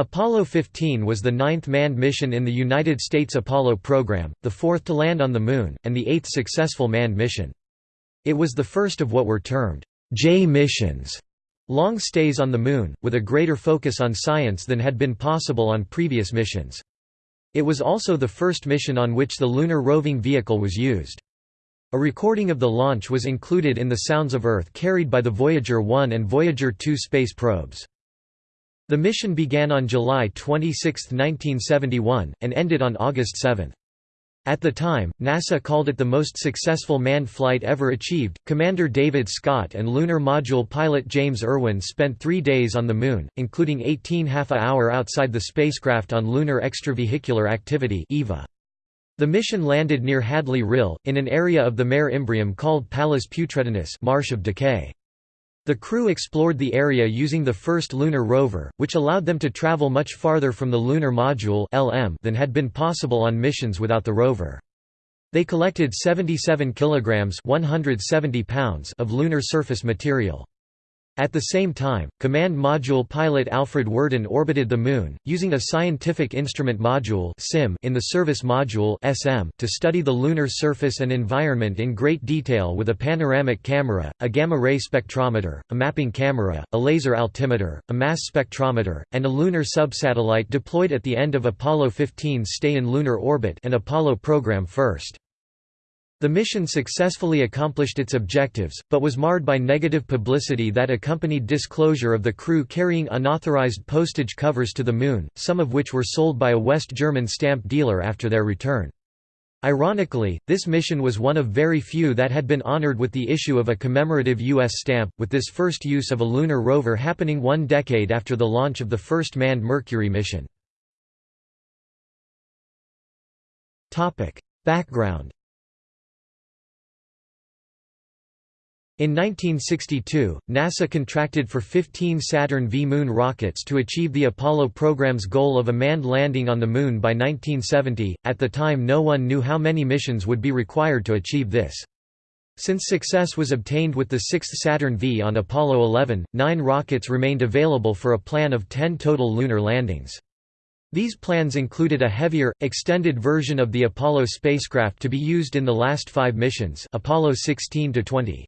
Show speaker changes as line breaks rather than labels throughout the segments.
Apollo 15 was the ninth manned mission in the United States Apollo program, the fourth to land on the Moon, and the eighth successful manned mission. It was the first of what were termed J missions, long stays on the Moon, with a greater focus on science than had been possible on previous missions. It was also the first mission on which the lunar roving vehicle was used. A recording of the launch was included in the Sounds of Earth carried by the Voyager 1 and Voyager 2 space probes. The mission began on July 26, 1971, and ended on August 7. At the time, NASA called it the most successful manned flight ever achieved. Commander David Scott and Lunar Module pilot James Irwin spent three days on the Moon, including 18 half a hour outside the spacecraft on Lunar Extravehicular Activity (EVA). The mission landed near Hadley Rill, in an area of the Mare Imbrium called Palus Putredinis Marsh of Decay. The crew explored the area using the first lunar rover, which allowed them to travel much farther from the Lunar Module (LM) than had been possible on missions without the rover. They collected 77 kilograms 170 pounds of lunar surface material. At the same time, Command Module pilot Alfred Worden orbited the Moon, using a Scientific Instrument Module SIM, in the Service Module to study the lunar surface and environment in great detail with a panoramic camera, a gamma-ray spectrometer, a mapping camera, a laser altimeter, a mass spectrometer, and a lunar subsatellite deployed at the end of Apollo 15's stay in lunar orbit and Apollo program first. The mission successfully accomplished its objectives, but was marred by negative publicity that accompanied disclosure of the crew carrying unauthorized postage covers to the Moon, some of which were sold by a West German stamp dealer after their return. Ironically, this mission was one of very few that had been honored with the issue of a commemorative U.S. stamp, with this first use of a lunar rover happening one decade after the launch of the first manned Mercury mission. Background In 1962, NASA contracted for 15 Saturn V Moon rockets to achieve the Apollo program's goal of a manned landing on the Moon by 1970. At the time, no one knew how many missions would be required to achieve this. Since success was obtained with the sixth Saturn V on Apollo 11, nine rockets remained available for a plan of 10 total lunar landings. These plans included a heavier, extended version of the Apollo spacecraft to be used in the last five missions Apollo 16 20.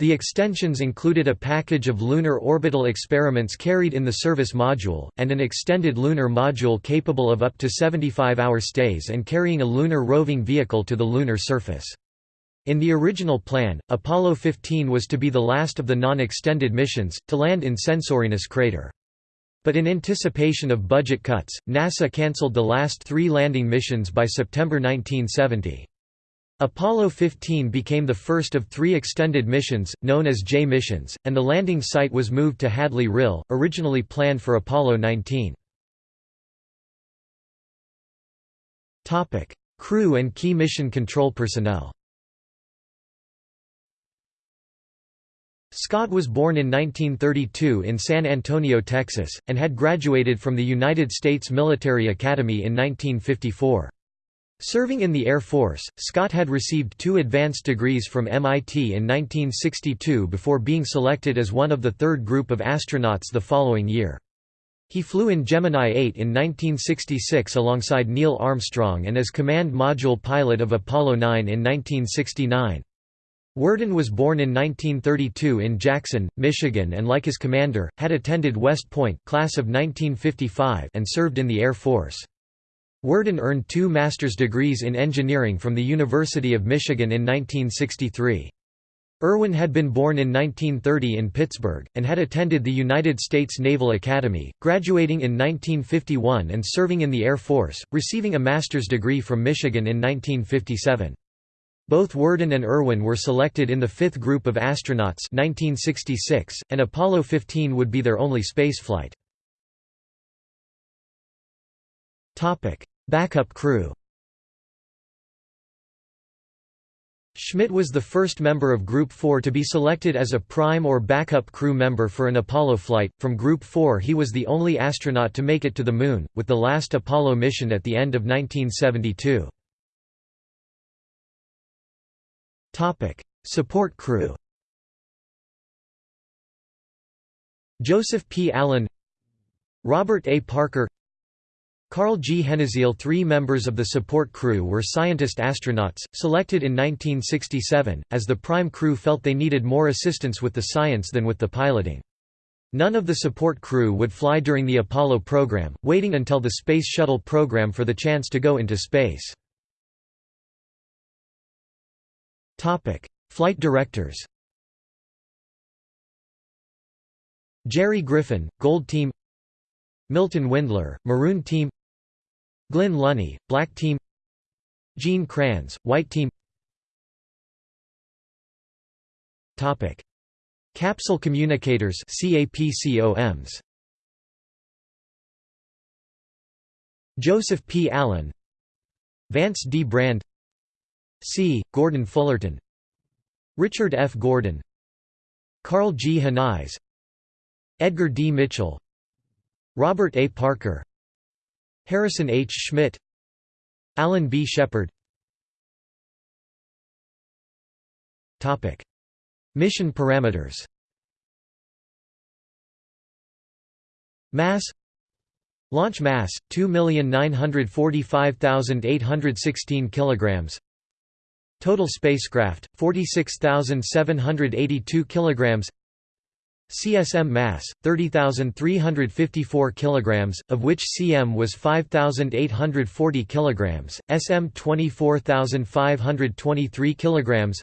The extensions included a package of lunar orbital experiments carried in the service module, and an extended lunar module capable of up to 75-hour stays and carrying a lunar roving vehicle to the lunar surface. In the original plan, Apollo 15 was to be the last of the non-extended missions, to land in Censorinus crater. But in anticipation of budget cuts, NASA cancelled the last three landing missions by September 1970. Apollo 15 became the first of three extended missions, known as J missions, and the landing site was moved to Hadley Rill, originally planned for Apollo 19. Crew and key mission control personnel Scott was born in 1932 in San Antonio, Texas, and had graduated from the United States Military Academy in 1954. Serving in the Air Force, Scott had received two advanced degrees from MIT in 1962 before being selected as one of the third group of astronauts the following year. He flew in Gemini 8 in 1966 alongside Neil Armstrong and as command module pilot of Apollo 9 in 1969. Worden was born in 1932 in Jackson, Michigan and like his commander, had attended West Point class of 1955 and served in the Air Force. Worden earned two master's degrees in engineering from the University of Michigan in 1963. Irwin had been born in 1930 in Pittsburgh, and had attended the United States Naval Academy, graduating in 1951 and serving in the Air Force, receiving a master's degree from Michigan in 1957. Both Worden and Irwin were selected in the fifth group of astronauts 1966, and Apollo 15 would be their only spaceflight. Backup crew Schmitt was the first member of Group 4 to be selected as a prime or backup crew member for an Apollo flight. From Group 4, he was the only astronaut to make it to the Moon, with the last Apollo mission at the end of 1972. Topic: Support crew. Joseph P. Allen, Robert A. Parker Karl G. Henize Three members of the support crew were scientist astronauts, selected in 1967, as the prime crew felt they needed more assistance with the science than with the piloting. None of the support crew would fly during the Apollo program, waiting until the Space Shuttle program for the chance to go into space. Flight directors Jerry Griffin, Gold Team Milton Windler, Maroon Team Glynn Lunney, Black Team Gene Kranz, White Team Topic. Capsule communicators CAPCOMs Joseph P. Allen Vance D. Brand C. Gordon Fullerton Richard F. Gordon Karl G. Henize Edgar D. Mitchell Robert A. Parker Harrison H. Schmitt Alan B. Shepard. Mission parameters. Mass. Launch mass 2,945,816 kilograms. Total spacecraft 46,782 kilograms CSM mass 30,354 kilograms of which CM was 5,840 kilograms SM 24,523 kilograms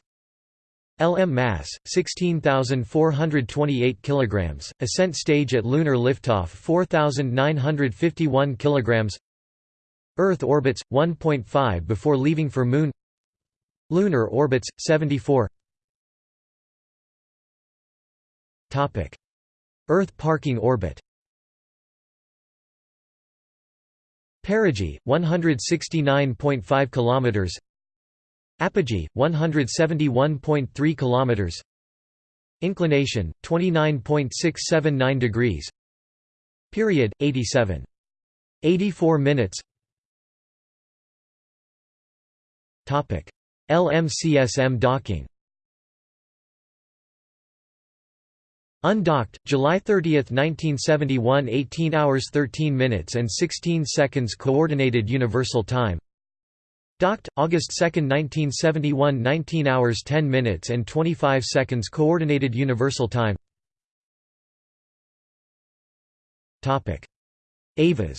LM mass 16,428 kilograms ascent stage at lunar liftoff 4,951 kilograms Earth orbits 1.5 before leaving for moon Lunar orbits 74 Earth parking orbit. Perigee 169.5 kilometers. Apogee 171.3 kilometers. Inclination 29.679 degrees. Period 87 84 minutes. Topic. LMCSM docking Undocked, July 30, 1971 18 hours 13 minutes and 16 seconds Coordinated Universal Time. Docked, August 2, 1971 19 hours 10 minutes and 25 seconds Coordinated Universal Time. EVAs.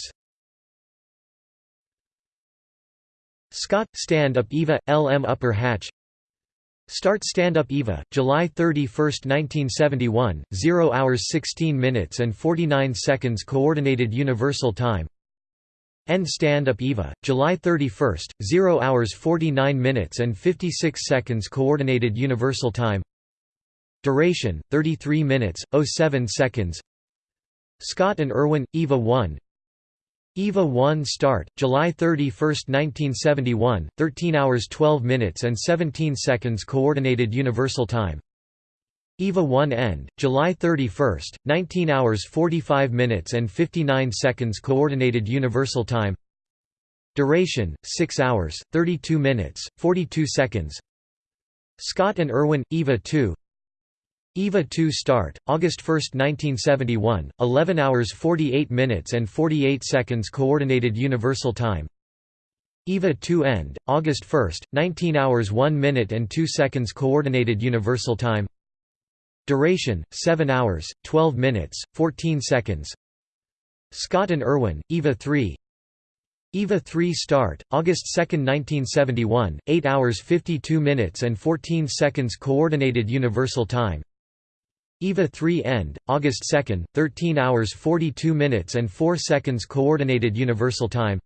Scott, Stand-Up EVA, LM Upper Hatch Start Stand-Up EVA, July 31, 1971, 0 hours 16 minutes and 49 seconds Coordinated Universal Time. End Stand-Up EVA, July 31, 0 hours 49 minutes and 56 seconds Coordinated Universal Time. Duration, 33 minutes, 07 seconds. Scott and Irwin, EVA 1 EVA 1 start, July 31, 1971, 13 hours 12 minutes and 17 seconds Coordinated Universal Time. EVA 1 end, July 31, 19 hours 45 minutes and 59 seconds Coordinated Universal Time. Duration, 6 hours, 32 minutes, 42 seconds. Scott and Irwin, EVA 2 EVA 2 start, August 1, 1971, 11 hours 48 minutes and 48 seconds Coordinated Universal Time. EVA 2 end, August 1, 19 hours 1 minute and 2 seconds Coordinated Universal Time. Duration, 7 hours, 12 minutes, 14 seconds. Scott and Irwin, EVA 3 EVA 3 start, August 2, 1971, 8 hours 52 minutes and 14 seconds Coordinated Universal Time EVA 3 end, August 2, 13 hours 42 minutes and 4 seconds Coordinated Universal Time.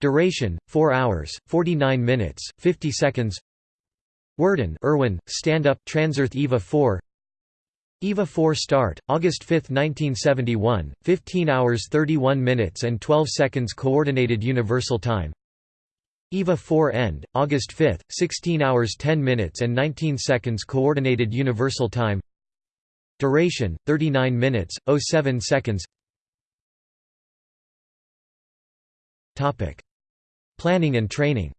Duration, 4 hours, 49 minutes, 50 seconds. Worden Irwin, Stand Up Transearth EVA 4 EVA 4 start, August 5, 1971, 15 hours 31 minutes and 12 seconds Coordinated Universal Time. EVA 4 end, August 5, 16 hours 10 minutes and 19 seconds Coordinated Universal Time Duration, 39 minutes, 07 seconds Topic. Planning and training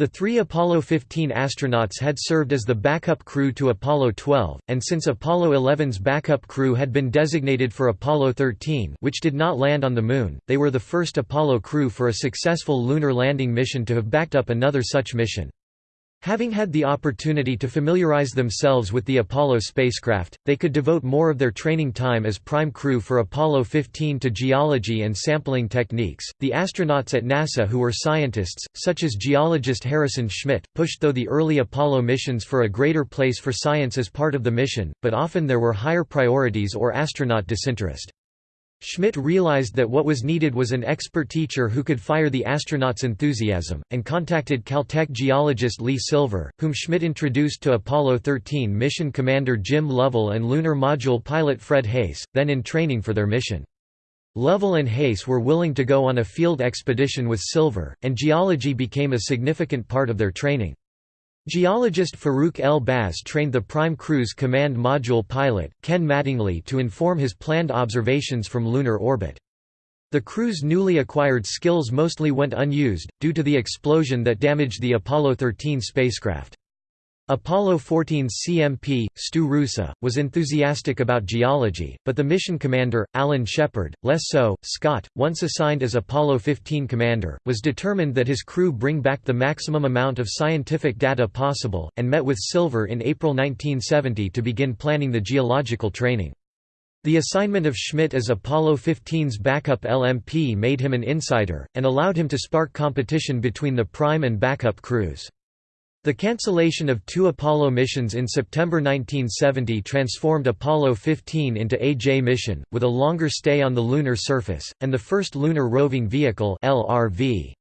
The three Apollo 15 astronauts had served as the backup crew to Apollo 12, and since Apollo 11's backup crew had been designated for Apollo 13 which did not land on the Moon, they were the first Apollo crew for a successful lunar landing mission to have backed up another such mission. Having had the opportunity to familiarize themselves with the Apollo spacecraft, they could devote more of their training time as prime crew for Apollo 15 to geology and sampling techniques. The astronauts at NASA who were scientists, such as geologist Harrison Schmitt, pushed though the early Apollo missions for a greater place for science as part of the mission, but often there were higher priorities or astronaut disinterest. Schmitt realized that what was needed was an expert teacher who could fire the astronauts' enthusiasm, and contacted Caltech geologist Lee Silver, whom Schmitt introduced to Apollo 13 mission commander Jim Lovell and lunar module pilot Fred Haise, then in training for their mission. Lovell and Haise were willing to go on a field expedition with Silver, and geology became a significant part of their training. Geologist Farouk El Baz trained the Prime Crew's Command Module pilot, Ken Mattingly to inform his planned observations from lunar orbit. The crew's newly acquired skills mostly went unused, due to the explosion that damaged the Apollo 13 spacecraft. Apollo 14's CMP, Stu Roosa, was enthusiastic about geology, but the mission commander, Alan Shepard, less so. Scott, once assigned as Apollo 15 commander, was determined that his crew bring back the maximum amount of scientific data possible, and met with Silver in April 1970 to begin planning the geological training. The assignment of Schmitt as Apollo 15's backup LMP made him an insider, and allowed him to spark competition between the prime and backup crews. The cancellation of two Apollo missions in September 1970 transformed Apollo 15 into a J mission, with a longer stay on the lunar surface, and the first Lunar Roving Vehicle LRV.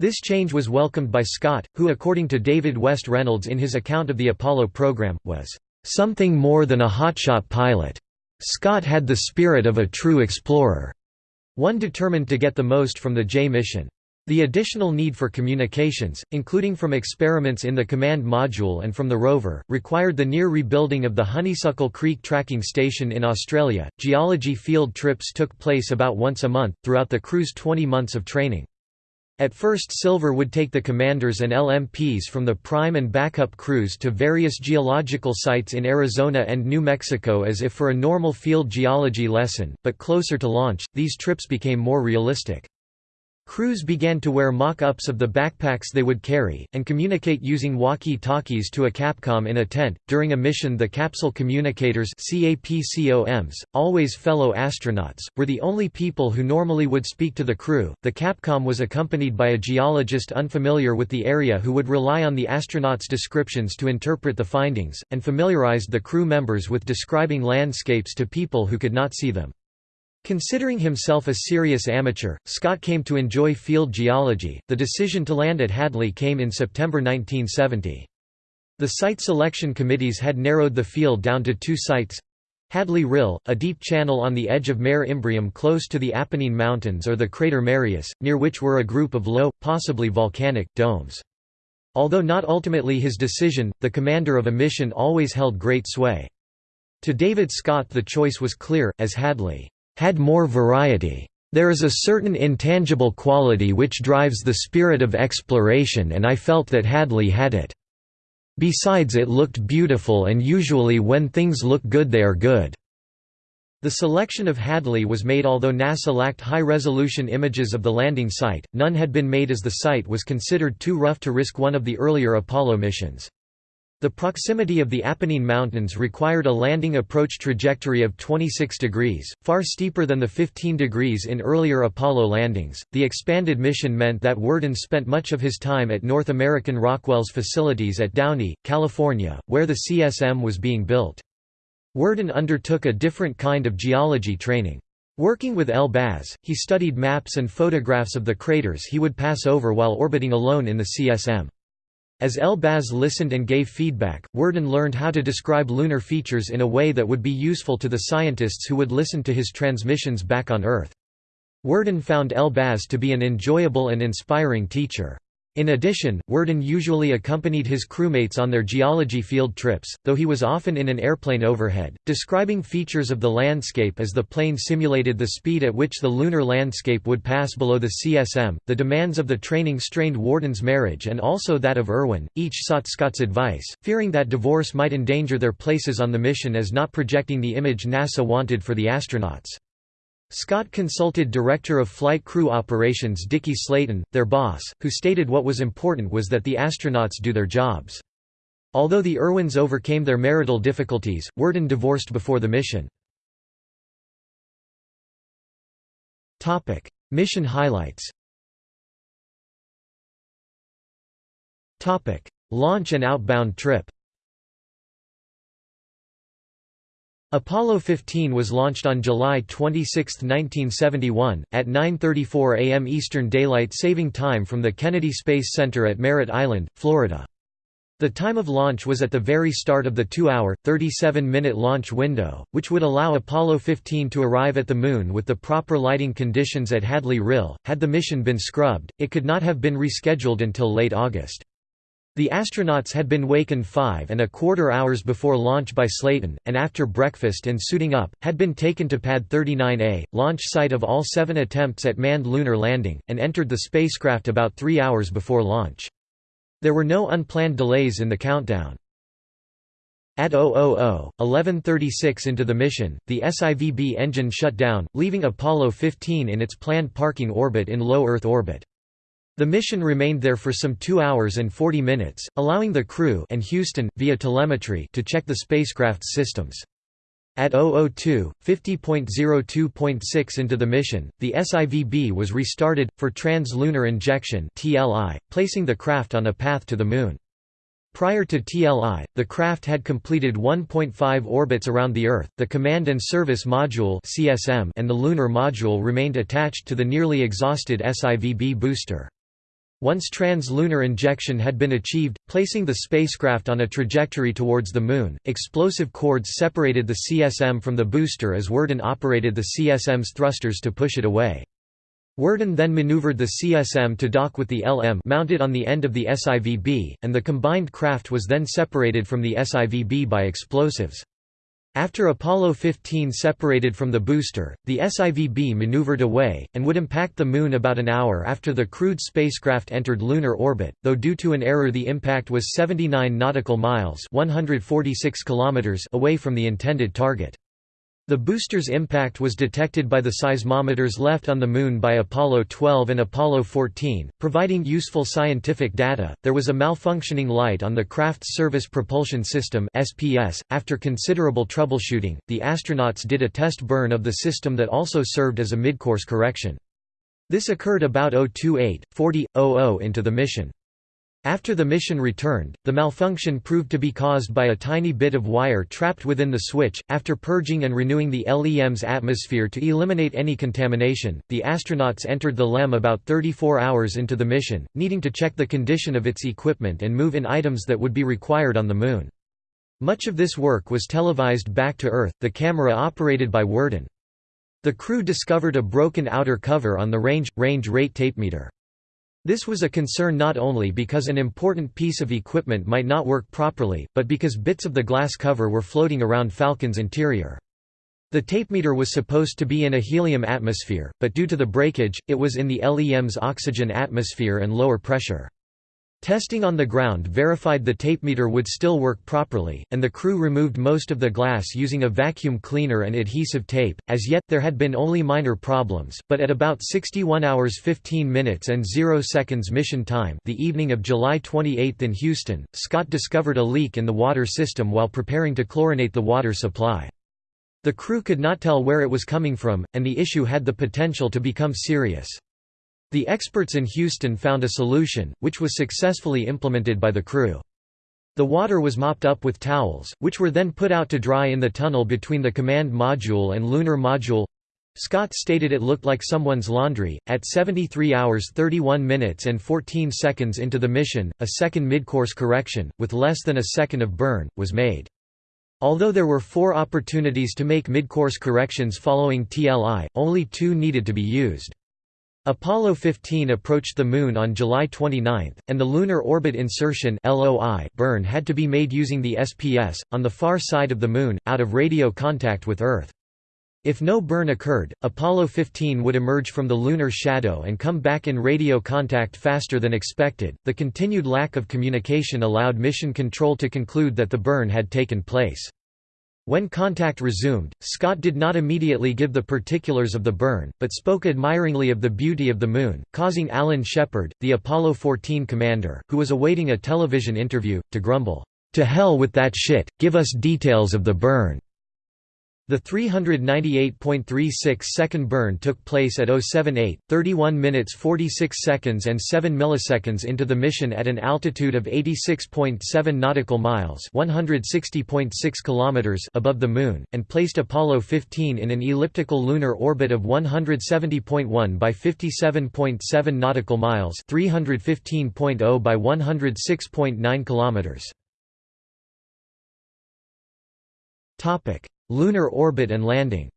This change was welcomed by Scott, who according to David West Reynolds in his account of the Apollo program, was, "...something more than a hotshot pilot. Scott had the spirit of a true explorer." One determined to get the most from the J mission. The additional need for communications, including from experiments in the command module and from the rover, required the near rebuilding of the Honeysuckle Creek tracking station in Australia. Geology field trips took place about once a month, throughout the crew's 20 months of training. At first Silver would take the commanders and LMPs from the prime and backup crews to various geological sites in Arizona and New Mexico as if for a normal field geology lesson, but closer to launch, these trips became more realistic. Crews began to wear mock-ups of the backpacks they would carry, and communicate using walkie-talkies to a Capcom in a tent. During a mission the capsule communicators CAPCOMs, always fellow astronauts, were the only people who normally would speak to the crew. The Capcom was accompanied by a geologist unfamiliar with the area who would rely on the astronauts' descriptions to interpret the findings, and familiarized the crew members with describing landscapes to people who could not see them. Considering himself a serious amateur, Scott came to enjoy field geology. The decision to land at Hadley came in September 1970. The site selection committees had narrowed the field down to two sites Hadley Rill, a deep channel on the edge of Mare Imbrium close to the Apennine Mountains or the crater Marius, near which were a group of low, possibly volcanic, domes. Although not ultimately his decision, the commander of a mission always held great sway. To David Scott the choice was clear, as Hadley had more variety. There is a certain intangible quality which drives the spirit of exploration and I felt that Hadley had it. Besides it looked beautiful and usually when things look good they are good. The selection of Hadley was made although NASA lacked high-resolution images of the landing site, none had been made as the site was considered too rough to risk one of the earlier Apollo missions. The proximity of the Apennine Mountains required a landing approach trajectory of 26 degrees, far steeper than the 15 degrees in earlier Apollo landings. The expanded mission meant that Worden spent much of his time at North American Rockwell's facilities at Downey, California, where the CSM was being built. Worden undertook a different kind of geology training. Working with El Baz, he studied maps and photographs of the craters he would pass over while orbiting alone in the CSM. As El Baz listened and gave feedback, Worden learned how to describe lunar features in a way that would be useful to the scientists who would listen to his transmissions back on Earth. Worden found El Baz to be an enjoyable and inspiring teacher. In addition, Worden usually accompanied his crewmates on their geology field trips, though he was often in an airplane overhead, describing features of the landscape as the plane simulated the speed at which the lunar landscape would pass below the CSM. The demands of the training strained Worden's marriage and also that of Irwin. Each sought Scott's advice, fearing that divorce might endanger their places on the mission as not projecting the image NASA wanted for the astronauts. Scott consulted Director of Flight Crew Operations Dickie Slayton, their boss, who stated what was important was that the astronauts do their jobs. Although the Irwins overcame their marital difficulties, Worden divorced before the mission. mission highlights Launch and outbound trip Apollo 15 was launched on July 26, 1971, at 9.34 am Eastern Daylight Saving Time from the Kennedy Space Center at Merritt Island, Florida. The time of launch was at the very start of the two-hour, 37-minute launch window, which would allow Apollo 15 to arrive at the Moon with the proper lighting conditions at Hadley Rill. Had the mission been scrubbed, it could not have been rescheduled until late August. The astronauts had been wakened five and a quarter hours before launch by Slayton, and after breakfast and suiting up, had been taken to Pad 39A, launch site of all seven attempts at manned lunar landing, and entered the spacecraft about three hours before launch. There were no unplanned delays in the countdown. At 000, 1136 into the mission, the SIVB engine shut down, leaving Apollo 15 in its planned parking orbit in low Earth orbit. The mission remained there for some 2 hours and 40 minutes, allowing the crew and Houston, via telemetry to check the spacecraft's systems. At 002, 50.02.6 into the mission, the SIVB was restarted, for trans-lunar injection placing the craft on a path to the Moon. Prior to TLI, the craft had completed 1.5 orbits around the Earth. The Command and Service Module (CSM) and the Lunar Module remained attached to the nearly exhausted SIVB booster. Once trans-lunar injection had been achieved, placing the spacecraft on a trajectory towards the Moon, explosive cords separated the CSM from the booster as Worden operated the CSM's thrusters to push it away. Worden then maneuvered the CSM to dock with the LM mounted on the end of the SIVB, and the combined craft was then separated from the SIVB by explosives. After Apollo 15 separated from the booster, the SIVB maneuvered away, and would impact the Moon about an hour after the crewed spacecraft entered lunar orbit, though due to an error the impact was 79 nautical miles 146 kilometers away from the intended target. The booster's impact was detected by the seismometers left on the Moon by Apollo 12 and Apollo 14, providing useful scientific data. There was a malfunctioning light on the craft's Service Propulsion System (SPS). After considerable troubleshooting, the astronauts did a test burn of the system that also served as a midcourse correction. This occurred about 028, 40, 00 into the mission. After the mission returned, the malfunction proved to be caused by a tiny bit of wire trapped within the switch. After purging and renewing the LEM's atmosphere to eliminate any contamination, the astronauts entered the LEM about 34 hours into the mission, needing to check the condition of its equipment and move in items that would be required on the Moon. Much of this work was televised back to Earth, the camera operated by Worden. The crew discovered a broken outer cover on the range, range rate tapemeter. This was a concern not only because an important piece of equipment might not work properly, but because bits of the glass cover were floating around Falcon's interior. The tapemeter was supposed to be in a helium atmosphere, but due to the breakage, it was in the LEM's oxygen atmosphere and lower pressure. Testing on the ground verified the tapemeter would still work properly, and the crew removed most of the glass using a vacuum cleaner and adhesive tape. As yet, there had been only minor problems, but at about 61 hours 15 minutes and 0 seconds mission time the evening of July 28 in Houston, Scott discovered a leak in the water system while preparing to chlorinate the water supply. The crew could not tell where it was coming from, and the issue had the potential to become serious. The experts in Houston found a solution, which was successfully implemented by the crew. The water was mopped up with towels, which were then put out to dry in the tunnel between the command module and lunar module. Scott stated it looked like someone's laundry. At 73 hours 31 minutes and 14 seconds into the mission, a second midcourse correction, with less than a second of burn, was made. Although there were four opportunities to make midcourse corrections following TLI, only two needed to be used. Apollo 15 approached the Moon on July 29, and the Lunar Orbit Insertion burn had to be made using the SPS, on the far side of the Moon, out of radio contact with Earth. If no burn occurred, Apollo 15 would emerge from the lunar shadow and come back in radio contact faster than expected. The continued lack of communication allowed Mission Control to conclude that the burn had taken place. When contact resumed, Scott did not immediately give the particulars of the burn, but spoke admiringly of the beauty of the Moon, causing Alan Shepard, the Apollo 14 commander, who was awaiting a television interview, to grumble, "'To hell with that shit, give us details of the burn.' The 398.36 second burn took place at 078, 31 minutes 46 seconds and 7 milliseconds into the mission at an altitude of 86.7 nautical miles, 160.6 kilometers above the moon, and placed Apollo 15 in an elliptical lunar orbit of 170.1 by 57.7 nautical miles, 315.0 by 106.9 kilometers. Lunar orbit and landing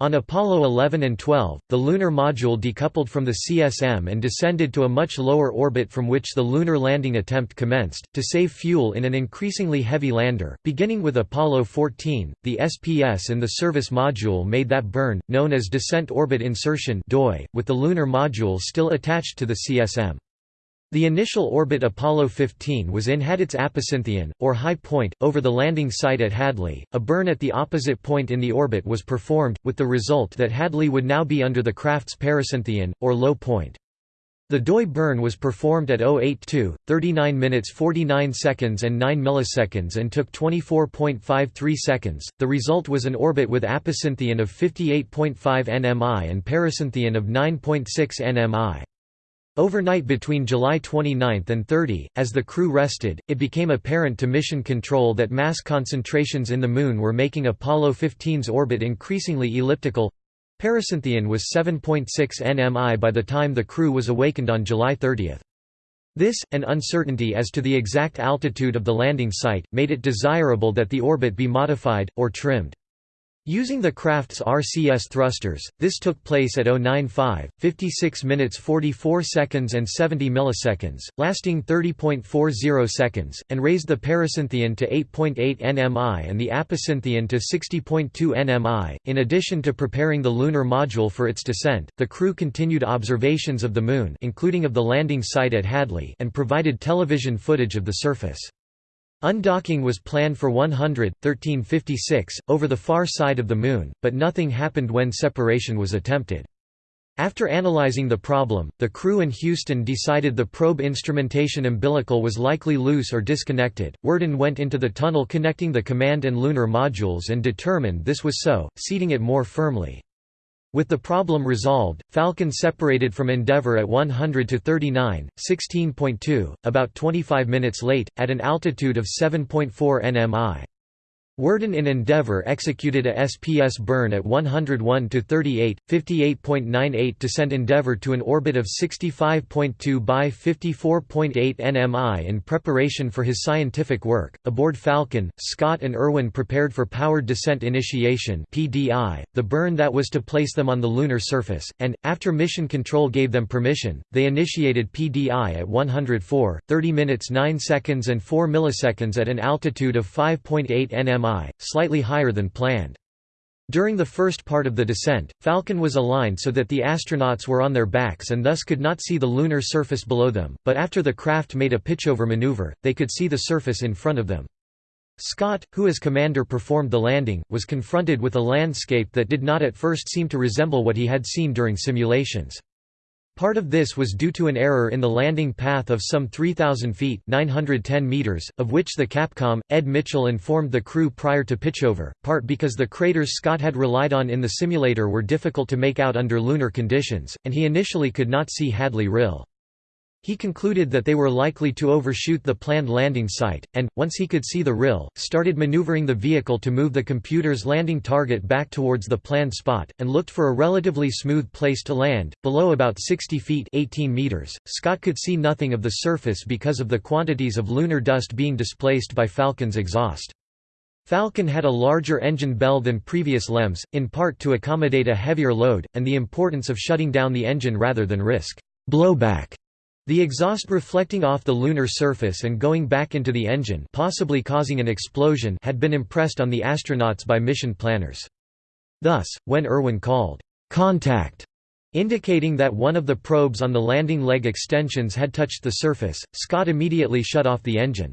On Apollo 11 and 12, the lunar module decoupled from the CSM and descended to a much lower orbit from which the lunar landing attempt commenced, to save fuel in an increasingly heavy lander. Beginning with Apollo 14, the SPS and the service module made that burn, known as Descent Orbit Insertion with the lunar module still attached to the CSM. The initial orbit Apollo 15 was in had its apocynthion, or high point, over the landing site at Hadley. A burn at the opposite point in the orbit was performed, with the result that Hadley would now be under the craft's pericynthion, or low point. The DOI burn was performed at 082, 39 minutes 49 seconds and 9 milliseconds and took 24.53 seconds. The result was an orbit with apocynthion of 58.5 nmi and pericynthion of 9.6 nmi. Overnight between July 29 and 30, as the crew rested, it became apparent to Mission Control that mass concentrations in the Moon were making Apollo 15's orbit increasingly elliptical. Pericynthion was 7.6 nmi by the time the crew was awakened on July 30. This, and uncertainty as to the exact altitude of the landing site, made it desirable that the orbit be modified, or trimmed. Using the craft's RCS thrusters, this took place at 095, 56 minutes 44 seconds and 70 milliseconds, lasting 30.40 seconds, and raised the pericynthion to 8.8 nmi and the apocynthion to 60.2 nmi. In addition to preparing the lunar module for its descent, the crew continued observations of the Moon including of the landing site at Hadley and provided television footage of the surface. Undocking was planned for 100, 1356, over the far side of the Moon, but nothing happened when separation was attempted. After analyzing the problem, the crew in Houston decided the probe instrumentation umbilical was likely loose or disconnected. Worden went into the tunnel connecting the command and lunar modules and determined this was so, seating it more firmly. With the problem resolved, Falcon separated from Endeavour at 100 to 39, 16.2, about 25 minutes late, at an altitude of 7.4 nmi. Worden in Endeavour executed a SPS burn at 101 to 38, 58.98 to send Endeavour to an orbit of 65.2 by 54.8 nmi in preparation for his scientific work. Aboard Falcon, Scott and Irwin prepared for powered descent initiation (PDI), the burn that was to place them on the lunar surface, and after mission control gave them permission, they initiated PDI at 104, 30 minutes 9 seconds and 4 milliseconds at an altitude of 5.8 nmi slightly higher than planned. During the first part of the descent, Falcon was aligned so that the astronauts were on their backs and thus could not see the lunar surface below them, but after the craft made a pitchover maneuver, they could see the surface in front of them. Scott, who as commander performed the landing, was confronted with a landscape that did not at first seem to resemble what he had seen during simulations. Part of this was due to an error in the landing path of some 3,000 feet 910 meters, of which the Capcom, Ed Mitchell informed the crew prior to pitchover, part because the craters Scott had relied on in the simulator were difficult to make out under lunar conditions, and he initially could not see Hadley Rill. He concluded that they were likely to overshoot the planned landing site, and, once he could see the rill, started maneuvering the vehicle to move the computer's landing target back towards the planned spot, and looked for a relatively smooth place to land, below about 60 feet 18 meters. Scott could see nothing of the surface because of the quantities of lunar dust being displaced by Falcon's exhaust. Falcon had a larger engine bell than previous LEMs, in part to accommodate a heavier load, and the importance of shutting down the engine rather than risk blowback. The exhaust reflecting off the lunar surface and going back into the engine possibly causing an explosion had been impressed on the astronauts by mission planners. Thus, when Irwin called, "'Contact' indicating that one of the probes on the landing leg extensions had touched the surface, Scott immediately shut off the engine.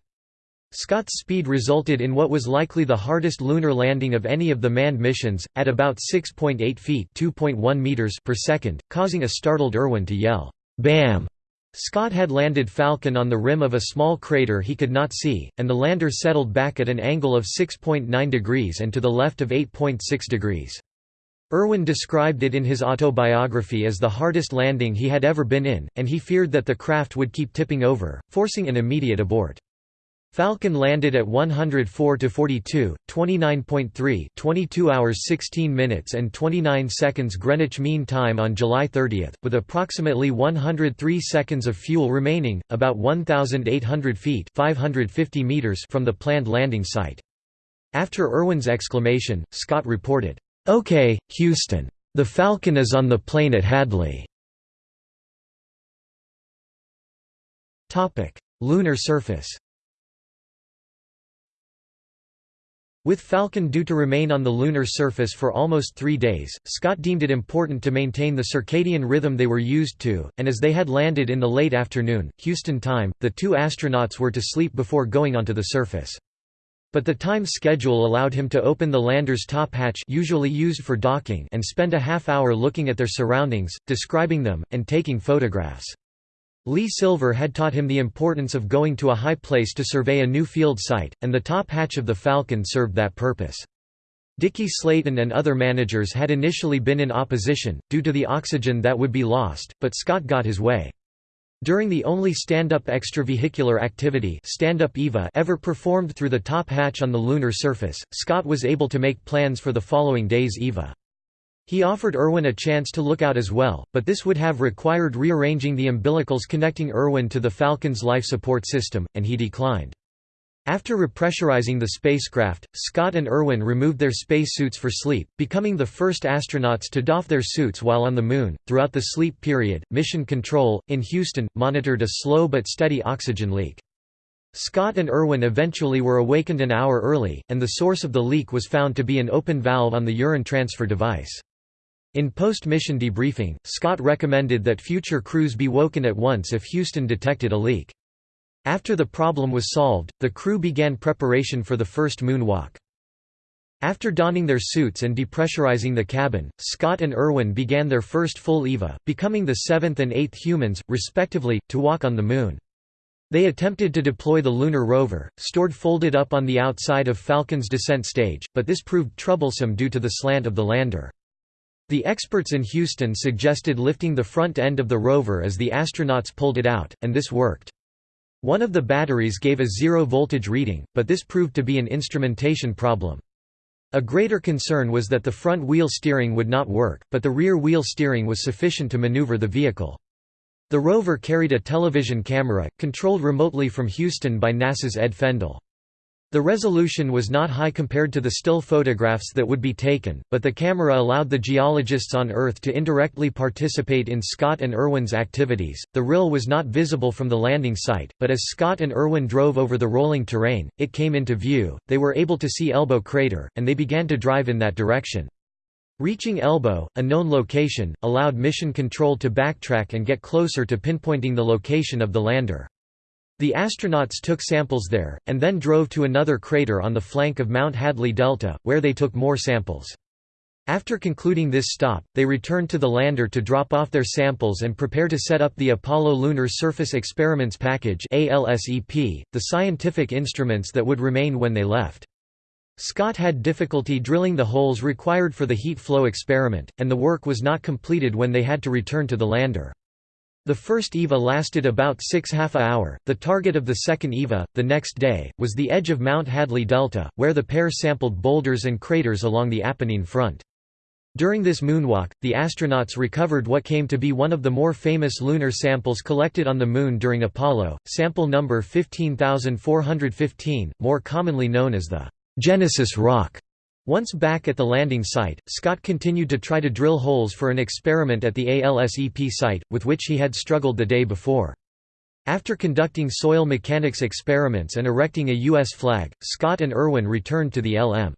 Scott's speed resulted in what was likely the hardest lunar landing of any of the manned missions, at about 6.8 feet meters per second, causing a startled Irwin to yell, "'Bam!' Scott had landed Falcon on the rim of a small crater he could not see, and the lander settled back at an angle of 6.9 degrees and to the left of 8.6 degrees. Irwin described it in his autobiography as the hardest landing he had ever been in, and he feared that the craft would keep tipping over, forcing an immediate abort. Falcon landed at 104 to 42, 29.3, 22 hours 16 minutes and 29 seconds Greenwich Mean Time on July 30, with approximately 103 seconds of fuel remaining, about 1,800 feet (550 meters) from the planned landing site. After Irwin's exclamation, Scott reported, "Okay, Houston. The Falcon is on the plain at Hadley." Topic: Lunar surface. With Falcon due to remain on the lunar surface for almost three days, Scott deemed it important to maintain the circadian rhythm they were used to, and as they had landed in the late afternoon, Houston time, the two astronauts were to sleep before going onto the surface. But the time schedule allowed him to open the lander's top hatch usually used for docking and spend a half hour looking at their surroundings, describing them, and taking photographs. Lee Silver had taught him the importance of going to a high place to survey a new field site, and the top hatch of the Falcon served that purpose. Dickie Slayton and other managers had initially been in opposition, due to the oxygen that would be lost, but Scott got his way. During the only stand-up extravehicular activity stand-up EVA ever performed through the top hatch on the lunar surface, Scott was able to make plans for the following day's EVA. He offered Irwin a chance to look out as well, but this would have required rearranging the umbilicals connecting Irwin to the Falcon's life support system, and he declined. After repressurizing the spacecraft, Scott and Irwin removed their spacesuits for sleep, becoming the first astronauts to doff their suits while on the Moon. Throughout the sleep period, Mission Control, in Houston, monitored a slow but steady oxygen leak. Scott and Irwin eventually were awakened an hour early, and the source of the leak was found to be an open valve on the urine transfer device. In post-mission debriefing, Scott recommended that future crews be woken at once if Houston detected a leak. After the problem was solved, the crew began preparation for the first moonwalk. After donning their suits and depressurizing the cabin, Scott and Irwin began their first full EVA, becoming the seventh and eighth humans, respectively, to walk on the Moon. They attempted to deploy the lunar rover, stored folded up on the outside of Falcon's descent stage, but this proved troublesome due to the slant of the lander. The experts in Houston suggested lifting the front end of the rover as the astronauts pulled it out, and this worked. One of the batteries gave a zero-voltage reading, but this proved to be an instrumentation problem. A greater concern was that the front wheel steering would not work, but the rear wheel steering was sufficient to maneuver the vehicle. The rover carried a television camera, controlled remotely from Houston by NASA's Ed Fendell. The resolution was not high compared to the still photographs that would be taken, but the camera allowed the geologists on Earth to indirectly participate in Scott and Irwin's activities. The rill was not visible from the landing site, but as Scott and Irwin drove over the rolling terrain, it came into view, they were able to see Elbow Crater, and they began to drive in that direction. Reaching Elbow, a known location, allowed Mission Control to backtrack and get closer to pinpointing the location of the lander. The astronauts took samples there, and then drove to another crater on the flank of Mount Hadley Delta, where they took more samples. After concluding this stop, they returned to the lander to drop off their samples and prepare to set up the Apollo Lunar Surface Experiments Package the scientific instruments that would remain when they left. Scott had difficulty drilling the holes required for the heat flow experiment, and the work was not completed when they had to return to the lander. The first EVA lasted about six half a hour. The target of the second EVA, the next day, was the edge of Mount Hadley Delta, where the pair sampled boulders and craters along the Apennine front. During this moonwalk, the astronauts recovered what came to be one of the more famous lunar samples collected on the Moon during Apollo, sample number 15415, more commonly known as the Genesis Rock. Once back at the landing site, Scott continued to try to drill holes for an experiment at the ALSEP site, with which he had struggled the day before. After conducting soil mechanics experiments and erecting a U.S. flag, Scott and Irwin returned to the LM.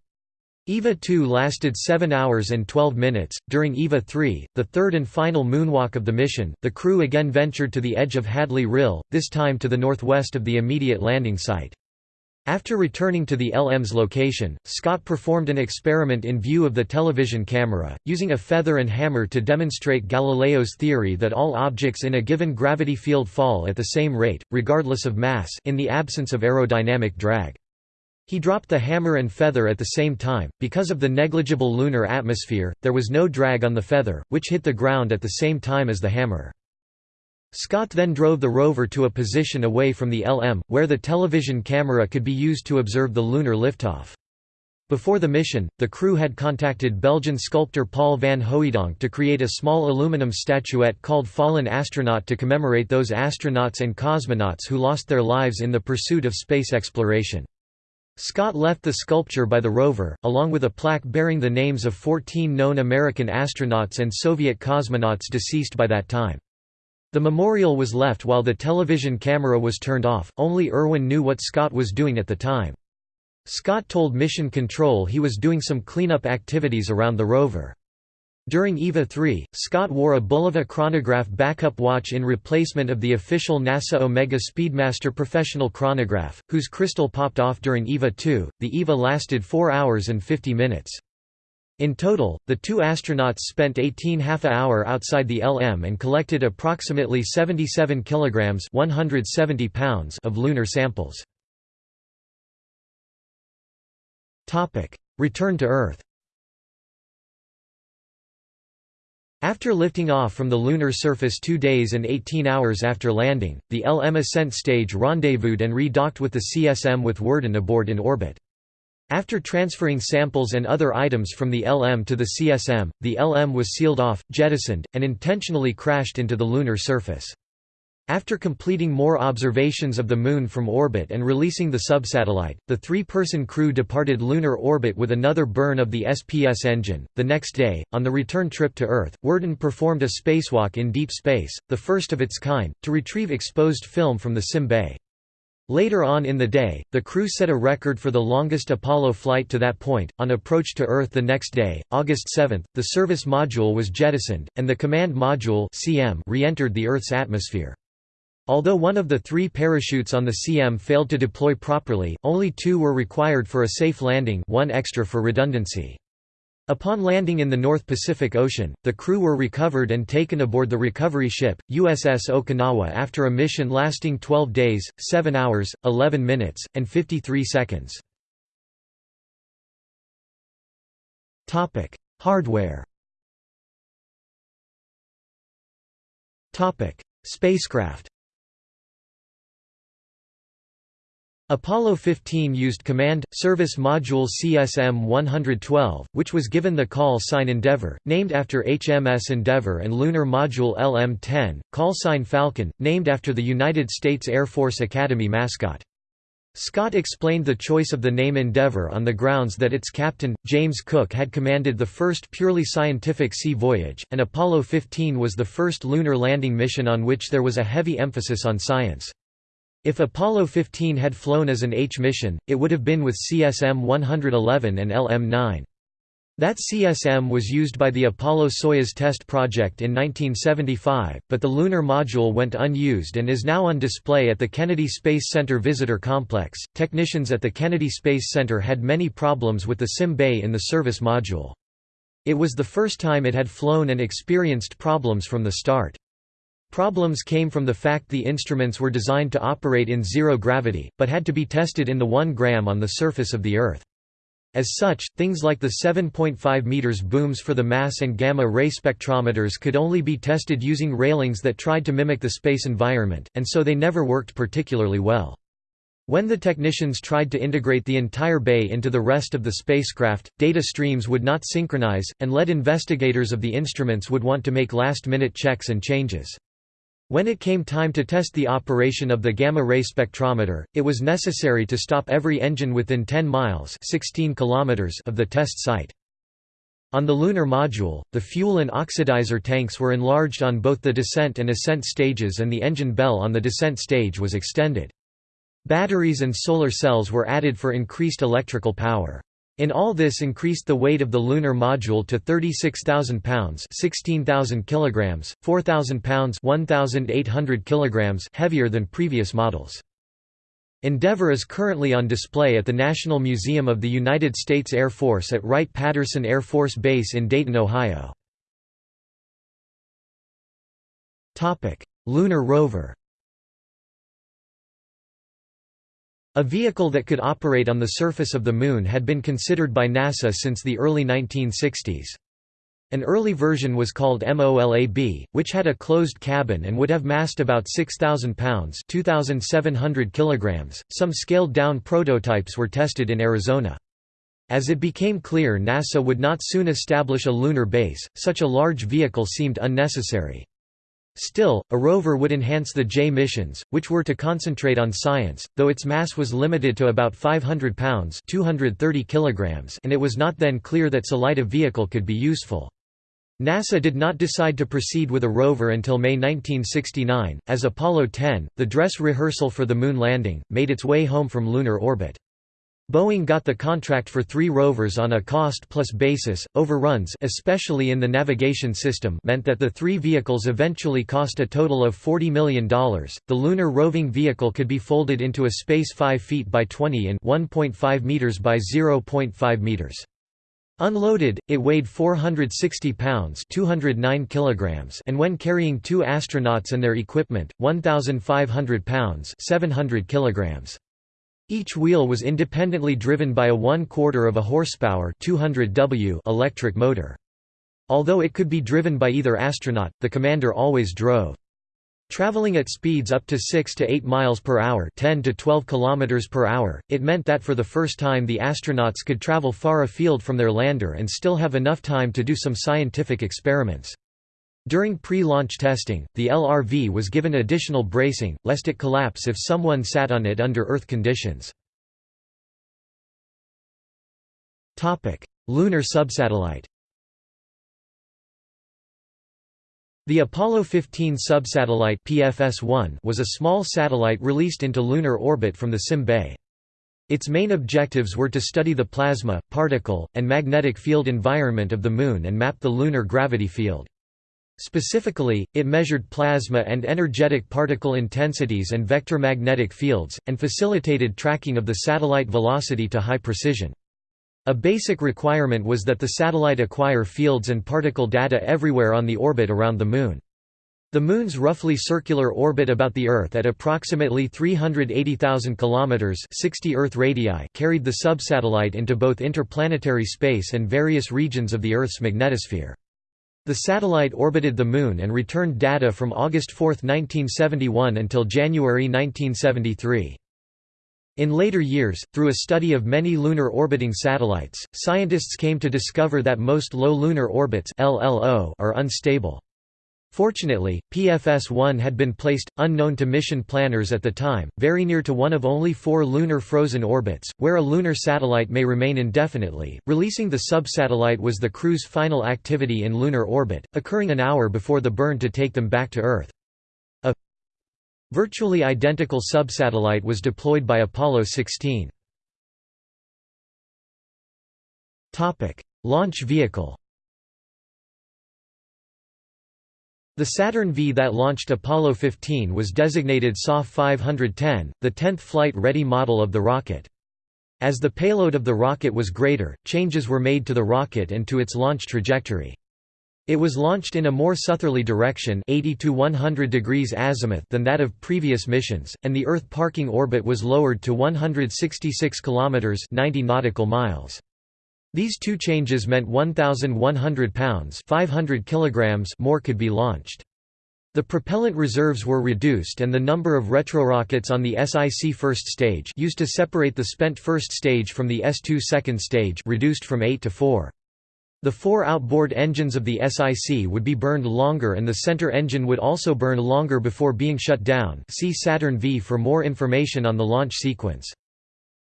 EVA 2 lasted 7 hours and 12 minutes. During EVA 3, the third and final moonwalk of the mission, the crew again ventured to the edge of Hadley Rill, this time to the northwest of the immediate landing site. After returning to the LM's location, Scott performed an experiment in view of the television camera, using a feather and hammer to demonstrate Galileo's theory that all objects in a given gravity field fall at the same rate, regardless of mass in the absence of aerodynamic drag. He dropped the hammer and feather at the same time. Because of the negligible lunar atmosphere, there was no drag on the feather, which hit the ground at the same time as the hammer. Scott then drove the rover to a position away from the LM, where the television camera could be used to observe the lunar liftoff. Before the mission, the crew had contacted Belgian sculptor Paul van Hooijdonk to create a small aluminum statuette called Fallen Astronaut to commemorate those astronauts and cosmonauts who lost their lives in the pursuit of space exploration. Scott left the sculpture by the rover, along with a plaque bearing the names of 14 known American astronauts and Soviet cosmonauts deceased by that time. The memorial was left while the television camera was turned off, only Irwin knew what Scott was doing at the time. Scott told Mission Control he was doing some cleanup activities around the rover. During EVA 3, Scott wore a Bulova chronograph backup watch in replacement of the official NASA Omega Speedmaster professional chronograph, whose crystal popped off during EVA 2. The EVA lasted 4 hours and 50 minutes. In total, the two astronauts spent 18 half a hour outside the LM and collected approximately 77 kilograms 170 pounds of lunar samples. Topic: Return to Earth. After lifting off from the lunar surface 2 days and 18 hours after landing, the LM ascent stage rendezvoused and re-docked with the CSM with Worden aboard in orbit. After transferring samples and other items from the LM to the CSM, the LM was sealed off, jettisoned, and intentionally crashed into the lunar surface. After completing more observations of the Moon from orbit and releasing the subsatellite, the three-person crew departed lunar orbit with another burn of the SPS engine. The next day, on the return trip to Earth, Worden performed a spacewalk in deep space, the first of its kind, to retrieve exposed film from the Sim Bay. Later on in the day, the crew set a record for the longest Apollo flight to that point. On approach to Earth the next day, August 7, the service module was jettisoned, and the command module (CM) re-entered the Earth's atmosphere. Although one of the three parachutes on the CM failed to deploy properly, only two were required for a safe landing, one extra for redundancy. Upon landing in the North Pacific Ocean, the crew were recovered and taken aboard the recovery ship, USS Okinawa after a mission lasting 12 days, 7 hours, 11 minutes, and 53 seconds. Hardware Spacecraft Apollo 15 used Command Service Module CSM-112, which was given the call sign Endeavour, named after HMS Endeavour and Lunar Module LM-10, call sign Falcon, named after the United States Air Force Academy mascot. Scott explained the choice of the name Endeavour on the grounds that its captain, James Cook had commanded the first purely scientific sea voyage, and Apollo 15 was the first lunar landing mission on which there was a heavy emphasis on science. If Apollo 15 had flown as an H mission, it would have been with CSM-111 and LM-9. That CSM was used by the Apollo-Soyuz test project in 1975, but the lunar module went unused and is now on display at the Kennedy Space Center Visitor Complex. Technicians at the Kennedy Space Center had many problems with the SIM bay in the service module. It was the first time it had flown and experienced problems from the start. Problems came from the fact the instruments were designed to operate in zero gravity, but had to be tested in the 1 gram on the surface of the Earth. As such, things like the 7.5 meters booms for the mass and gamma-ray spectrometers could only be tested using railings that tried to mimic the space environment, and so they never worked particularly well. When the technicians tried to integrate the entire bay into the rest of the spacecraft, data streams would not synchronize, and led investigators of the instruments would want to make last-minute checks and changes. When it came time to test the operation of the gamma-ray spectrometer, it was necessary to stop every engine within 10 miles 16 kilometers of the test site. On the lunar module, the fuel and oxidizer tanks were enlarged on both the descent and ascent stages and the engine bell on the descent stage was extended. Batteries and solar cells were added for increased electrical power. In all this increased the weight of the lunar module to 36,000 pounds 16,000 kilograms, 4,000 pounds 1,800 kilograms heavier than previous models. Endeavour is currently on display at the National Museum of the United States Air Force at Wright-Patterson Air Force Base in Dayton, Ohio. Lunar rover A vehicle that could operate on the surface of the Moon had been considered by NASA since the early 1960s. An early version was called MOLAB, which had a closed cabin and would have massed about 6,000 pounds 2,700 kilograms. .Some scaled-down prototypes were tested in Arizona. As it became clear NASA would not soon establish a lunar base, such a large vehicle seemed unnecessary. Still, a rover would enhance the J missions, which were to concentrate on science, though its mass was limited to about 500 pounds 230 kilograms and it was not then clear that light vehicle could be useful. NASA did not decide to proceed with a rover until May 1969, as Apollo 10, the dress rehearsal for the Moon landing, made its way home from lunar orbit. Boeing got the contract for three rovers on a cost-plus basis. Overruns especially in the navigation system meant that the three vehicles eventually cost a total of $40 million. The lunar roving vehicle could be folded into a space 5 feet by 20 in 1.5 meters by 0.5 meters. Unloaded, it weighed 460 pounds 209 kilograms and when carrying two astronauts and their equipment, 1,500 pounds 700 kilograms. Each wheel was independently driven by a one-quarter of a horsepower 200 W electric motor. Although it could be driven by either astronaut, the commander always drove. Traveling at speeds up to 6 to 8 miles per hour, 10 to 12 kilometers per hour, it meant that for the first time the astronauts could travel far afield from their lander and still have enough time to do some scientific experiments. During pre-launch testing, the LRV was given additional bracing, lest it collapse if someone sat on it under Earth conditions. Lunar subsatellite The Apollo 15 subsatellite PFS-1 was a small satellite released into lunar orbit from the Sim Bay. Its main objectives were to study the plasma, particle, and magnetic field environment of the Moon and map the lunar gravity field. Specifically, it measured plasma and energetic particle intensities and vector magnetic fields, and facilitated tracking of the satellite velocity to high precision. A basic requirement was that the satellite acquire fields and particle data everywhere on the orbit around the Moon. The Moon's roughly circular orbit about the Earth at approximately 380,000 kilometers (60 Earth radii) carried the subsatellite into both interplanetary space and various regions of the Earth's magnetosphere. The satellite orbited the Moon and returned data from August 4, 1971 until January 1973. In later years, through a study of many lunar orbiting satellites, scientists came to discover that most low lunar orbits are unstable. Fortunately, PFS-1 had been placed, unknown to mission planners at the time, very near to one of only four lunar frozen orbits, where a lunar satellite may remain indefinitely. Releasing the subsatellite was the crew's final activity in lunar orbit, occurring an hour before the burn to take them back to Earth. A virtually identical subsatellite was deployed by Apollo 16. Launch vehicle The Saturn V that launched Apollo 15 was designated SOF 510, the 10th flight-ready model of the rocket. As the payload of the rocket was greater, changes were made to the rocket and to its launch trajectory. It was launched in a more southerly direction 80 to 100 degrees azimuth than that of previous missions, and the Earth parking orbit was lowered to 166 kilometers 90 nautical miles. These two changes meant 1,100 pounds 500 kilograms more could be launched. The propellant reserves were reduced and the number of retrorockets on the SIC first stage used to separate the spent first stage from the S2 second stage reduced from 8 to 4. The four outboard engines of the SIC would be burned longer and the center engine would also burn longer before being shut down see Saturn V for more information on the launch sequence.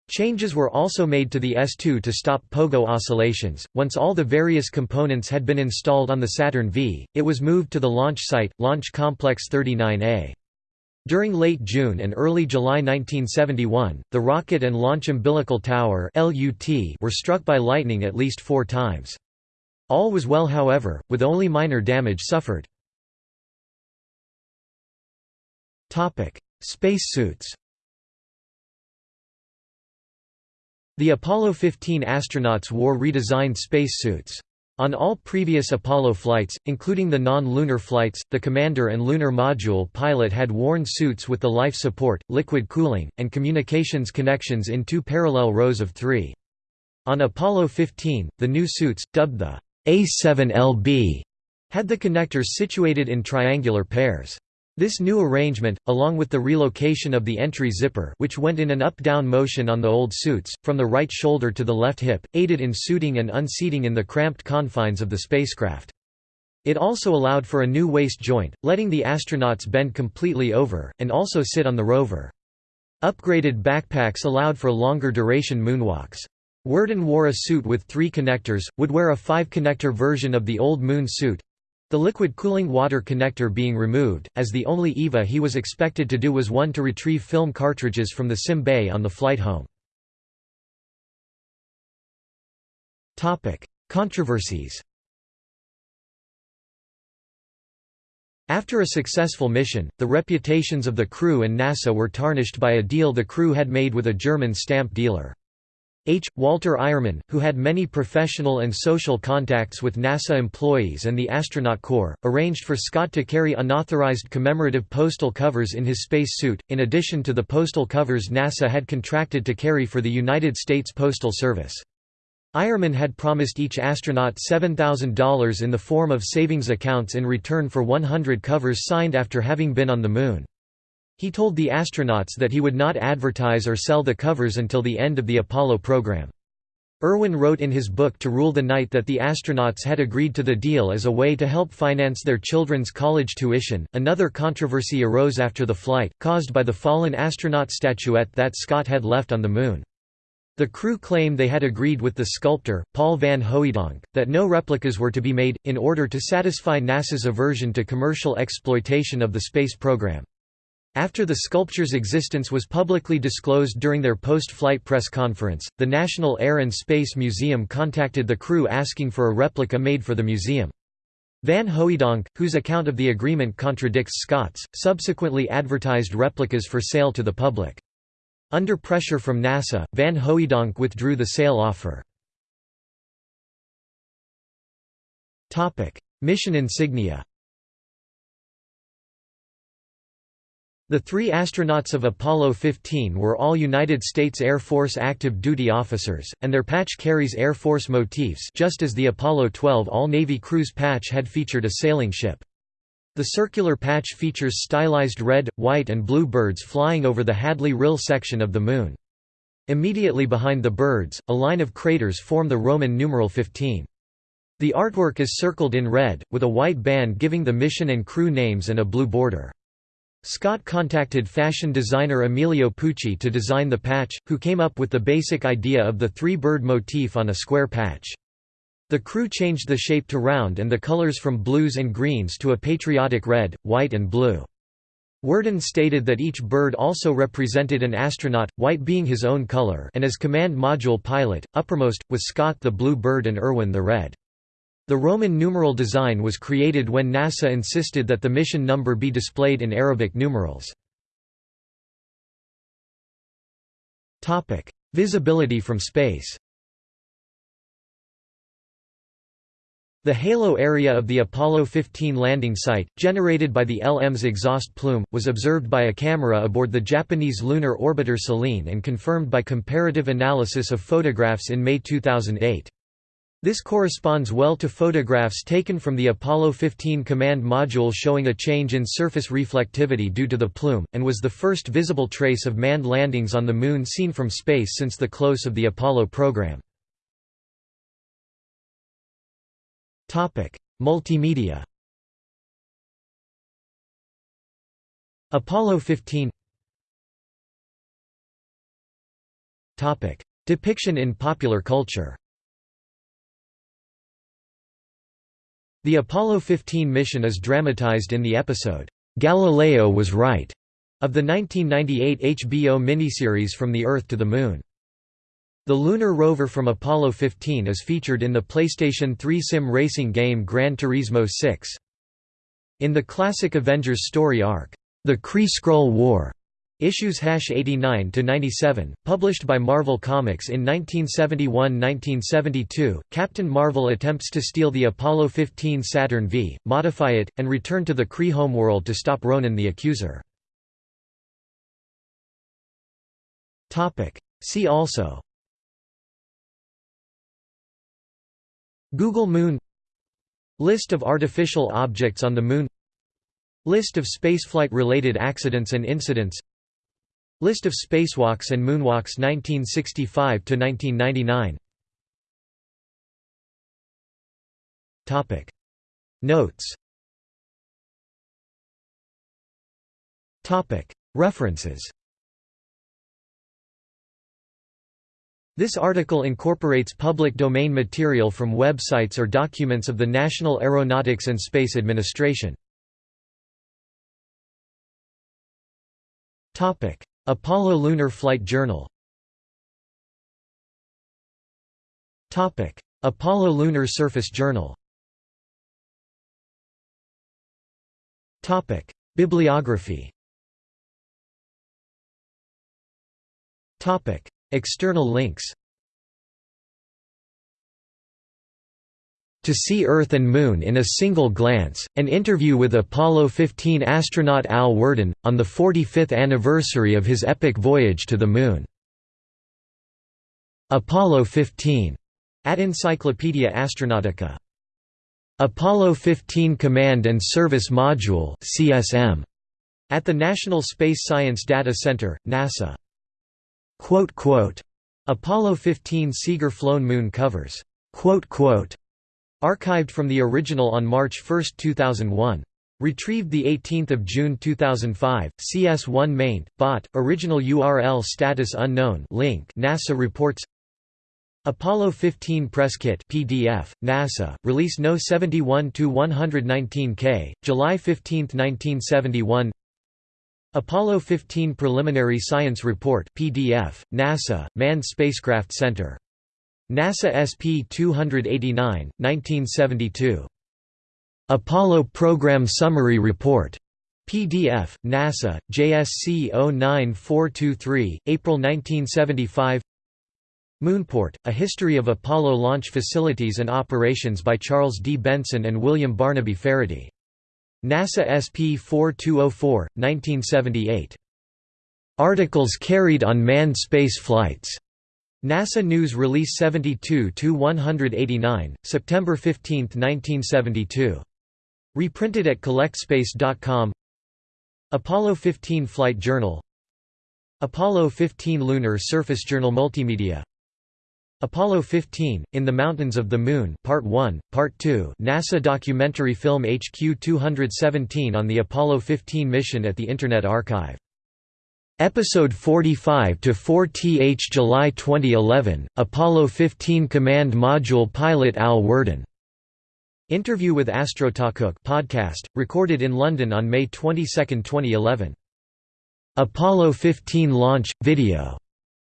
Changes were also made to the S2 to stop pogo oscillations. Once all the various components had been installed on the Saturn V, it was moved to the launch site, Launch Complex 39A. During late June and early July 1971, the rocket and launch umbilical tower were struck by lightning at least four times. All was well however, with only minor damage suffered. Space The Apollo 15 astronauts wore redesigned spacesuits. On all previous Apollo flights, including the non-lunar flights, the commander and lunar module pilot had worn suits with the life support, liquid cooling, and communications connections in two parallel rows of three. On Apollo 15, the new suits, dubbed the a7LB had the connectors situated in triangular pairs. This new arrangement, along with the relocation of the entry zipper which went in an up-down motion on the old suits, from the right shoulder to the left hip, aided in suiting and unseating in the cramped confines of the spacecraft. It also allowed for a new waist joint, letting the astronauts bend completely over, and also sit on the rover. Upgraded backpacks allowed for longer duration moonwalks. Worden wore a suit with three connectors, would wear a five-connector version of the old Moon suit—the liquid cooling water connector being removed, as the only EVA he was expected to do was one to retrieve film cartridges from the sim bay on the flight home. Controversies After a successful mission, the reputations of the crew and NASA were tarnished by a deal the crew had made with a German stamp dealer. H. Walter Eiermann, who had many professional and social contacts with NASA employees and the astronaut corps, arranged for Scott to carry unauthorized commemorative postal covers in his space suit, in addition to the postal covers NASA had contracted to carry for the United States Postal Service. Eiermann had promised each astronaut $7,000 in the form of savings accounts in return for 100 covers signed after having been on the Moon. He told the astronauts that he would not advertise or sell the covers until the end of the Apollo program. Irwin wrote in his book To Rule the Night that the astronauts had agreed to the deal as a way to help finance their children's college tuition. Another controversy arose after the flight, caused by the fallen astronaut statuette that Scott had left on the Moon. The crew claimed they had agreed with the sculptor, Paul van Hooijdonk, that no replicas were to be made, in order to satisfy NASA's aversion to commercial exploitation of the space program. After the sculpture's existence was publicly disclosed during their post-flight press conference, the National Air and Space Museum contacted the crew asking for a replica made for the museum. Van Hooijdonk, whose account of the agreement contradicts Scott's, subsequently advertised replicas for sale to the public. Under pressure from NASA, Van Hooijdonk withdrew the sale offer. Mission insignia The three astronauts of Apollo 15 were all United States Air Force active duty officers, and their patch carries Air Force motifs just as the Apollo 12 all-Navy cruise patch had featured a sailing ship. The circular patch features stylized red, white and blue birds flying over the Hadley Rill section of the Moon. Immediately behind the birds, a line of craters form the Roman numeral 15. The artwork is circled in red, with a white band giving the mission and crew names and a blue border. Scott contacted fashion designer Emilio Pucci to design the patch, who came up with the basic idea of the three-bird motif on a square patch. The crew changed the shape to round and the colors from blues and greens to a patriotic red, white and blue. Worden stated that each bird also represented an astronaut, white being his own color and as command module pilot, uppermost, was Scott the blue bird and Irwin the red. The Roman numeral design was created when NASA insisted that the mission number be displayed in Arabic numerals. Visibility from space The halo area of the Apollo 15 landing site, generated by the LM's exhaust plume, was observed by a camera aboard the Japanese lunar orbiter Selene and confirmed by comparative analysis of photographs in May 2008. This corresponds well to photographs taken from the Apollo 15 command module showing a change in surface reflectivity due to the plume, and was the first visible trace of manned landings on the Moon seen from space since the close of the Apollo program. Multimedia. Apollo 15 Depiction in popular culture The Apollo 15 mission is dramatized in the episode, "'Galileo Was Right' of the 1998 HBO miniseries From the Earth to the Moon. The lunar rover from Apollo 15 is featured in the PlayStation 3 sim racing game Gran Turismo 6. In the classic Avengers story arc, The Kree Skrull War, Issues hash 89 to 97, published by Marvel Comics in 1971-1972, Captain Marvel attempts to steal the Apollo 15 Saturn V, modify it, and return to the Kree homeworld to stop Ronan the Accuser. Topic. See also. Google Moon List of artificial objects on the Moon List of spaceflight-related accidents and incidents List of spacewalks and moonwalks 1965 to 1999. Topic. Notes. Topic. References. This article incorporates public domain material from websites or documents of the National Aeronautics and Space Administration. Topic Apollo Lunar Flight Journal. Apollo Lunar Surface Journal. Bibliography. External links To See Earth and Moon in a Single Glance, an interview with Apollo 15 astronaut Al Worden, on the 45th anniversary of his epic voyage to the Moon. Apollo 15. At Encyclopaedia Astronautica. Apollo 15 Command and Service Module CSM, at the National Space Science Data Center, NASA. Apollo 15 Sieger flown moon covers. Archived from the original on March 1, 2001. Retrieved 18 June 2005, CS1 maint, bot, original URL status unknown link NASA reports Apollo 15 Press Kit PDF, NASA, release No. 71 to 119K July 15, 1971 Apollo 15 Preliminary Science Report PDF, NASA, Manned Spacecraft Center NASA SP-289, 1972. Apollo Program Summary Report. PDF, NASA, JSC 09423, April 1975 Moonport, A History of Apollo Launch Facilities and Operations by Charles D. Benson and William Barnaby Faherty. NASA SP 4204, 1978. Articles carried on manned space flights. NASA News Release 72-189, September 15, 1972. Reprinted at collectspace.com Apollo 15 Flight Journal. Apollo 15 Lunar Surface Journal Multimedia. Apollo 15, In the Mountains of the Moon Part 1, Part 2 NASA documentary film HQ 217 on the Apollo 15 mission at the Internet Archive Episode 45 to 4th July 2011 Apollo 15 Command Module pilot Al Worden. Interview with Astro Talk podcast recorded in London on May 22, 2011 Apollo 15 launch video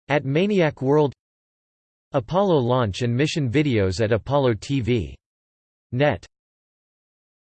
at Maniac World. Apollo launch and mission videos at Apollo TV net